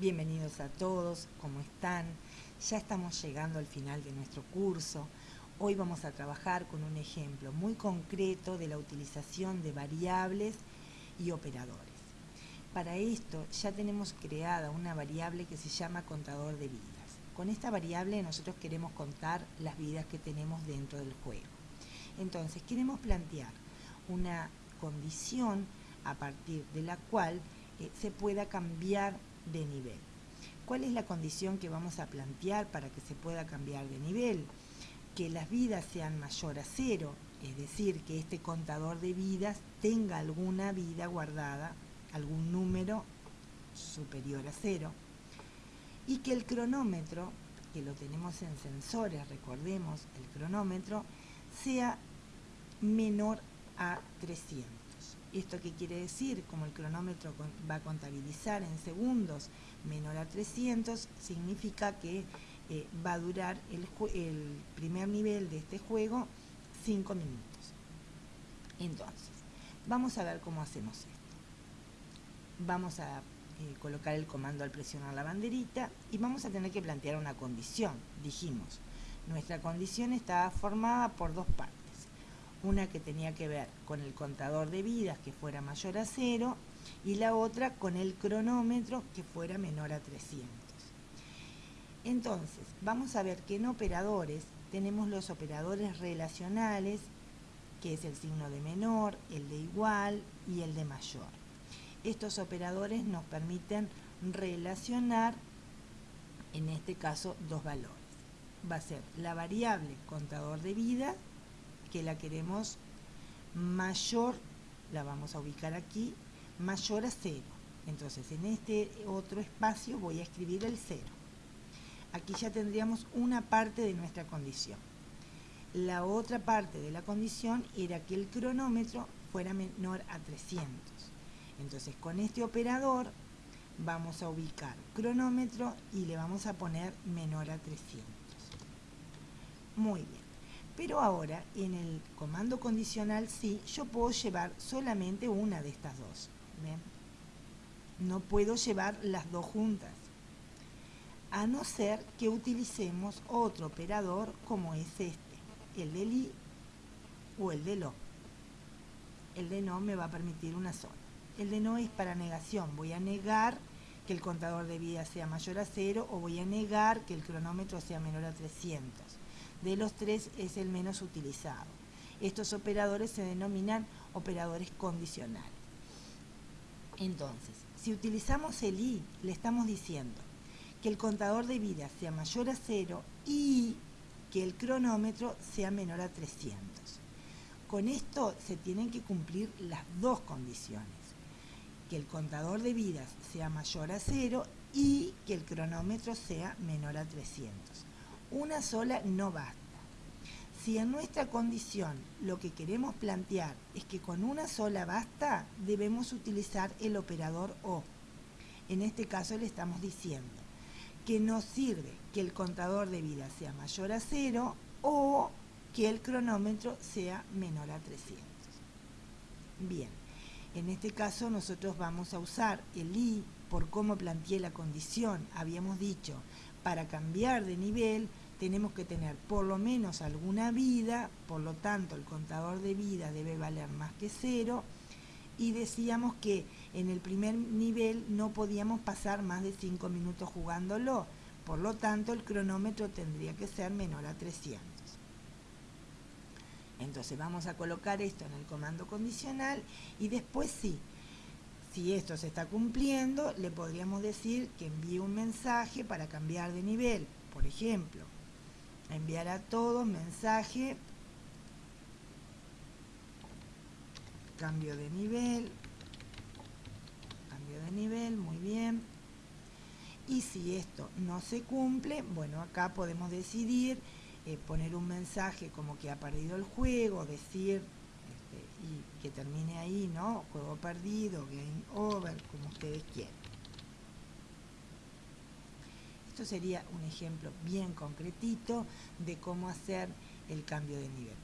Bienvenidos a todos, ¿cómo están? Ya estamos llegando al final de nuestro curso. Hoy vamos a trabajar con un ejemplo muy concreto de la utilización de variables y operadores. Para esto ya tenemos creada una variable que se llama contador de vidas. Con esta variable nosotros queremos contar las vidas que tenemos dentro del juego. Entonces queremos plantear una condición a partir de la cual eh, se pueda cambiar de nivel. ¿Cuál es la condición que vamos a plantear para que se pueda cambiar de nivel? Que las vidas sean mayor a cero, es decir, que este contador de vidas tenga alguna vida guardada algún número superior a cero y que el cronómetro, que lo tenemos en sensores, recordemos, el cronómetro, sea menor a 300. ¿Esto qué quiere decir? Como el cronómetro va a contabilizar en segundos menor a 300, significa que eh, va a durar el, primer nivel de este juego 5 minutos. Entonces, vamos a ver cómo hacemos esto vamos a eh, colocar el comando al presionar la banderita y vamos a tener que plantear una condición. Dijimos, nuestra condición estaba formada por dos partes. Una que tenía que ver con el contador de vidas que fuera mayor a cero y la otra con el cronómetro que fuera menor a 300. Entonces, vamos a ver que en operadores tenemos los operadores relacionales, que es el signo de menor, el de igual y el de mayor estos operadores nos permiten relacionar, en este caso, dos valores. Va a ser la variable contador de vida, que la queremos mayor, la vamos a ubicar aquí, mayor a cero. Entonces, en este otro espacio voy a escribir el cero. Aquí ya tendríamos una parte de nuestra condición. La otra parte de la condición era que el cronómetro fuera menor a 300. Entonces con este operador vamos a ubicar cronómetro y le vamos a poner menor a 300. Muy bien. Pero ahora en el comando condicional sí, yo puedo llevar solamente una de estas dos. No puedo llevar las dos juntas. A no ser que utilicemos otro operador como es este, el del i o el del o. El de no me va a permitir una sola. El de no es para negación. Voy a negar que el contador de vida sea mayor a cero o voy a negar que el cronómetro sea menor a 300. De los tres es el menos utilizado. Estos operadores se denominan operadores condicionales. Entonces, si utilizamos el i, le estamos diciendo que el contador de vida sea mayor a cero y que el cronómetro sea menor a 300. Con esto se tienen que cumplir las dos condiciones que el contador de vidas sea mayor a cero y que el cronómetro sea menor a 300. Una sola no basta. Si en nuestra condición lo que queremos plantear es que con una sola basta, debemos utilizar el operador O. En este caso le estamos diciendo que nos sirve que el contador de vida sea mayor a cero o que el cronómetro sea menor a 300. Bien, en este caso nosotros vamos a usar el i por cómo planteé la condición. Habíamos dicho, para cambiar de nivel tenemos que tener por lo menos alguna vida, por lo tanto el contador de vida debe valer más que cero, y decíamos que en el primer nivel no podíamos pasar más de 5 minutos jugándolo, por lo tanto el cronómetro tendría que ser menor a 300. Entonces vamos a colocar esto en el comando condicional y después sí, si esto se está cumpliendo, le podríamos decir que envíe un mensaje para cambiar de nivel. Por ejemplo, enviar a todos mensaje, cambio de nivel, cambio de nivel, muy bien. Y si esto no se cumple, bueno, acá podemos decidir eh, poner un mensaje como que ha perdido el juego, decir y que termine ahí, ¿no? Juego perdido, game over, como ustedes quieran. Esto sería un ejemplo bien concretito de cómo hacer el cambio de nivel.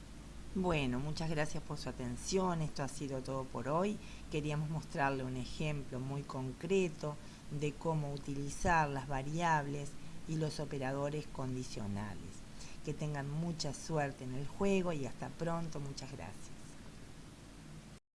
Bueno, muchas gracias por su atención, esto ha sido todo por hoy. Queríamos mostrarle un ejemplo muy concreto de cómo utilizar las variables y los operadores condicionales. Que tengan mucha suerte en el juego y hasta pronto. Muchas gracias.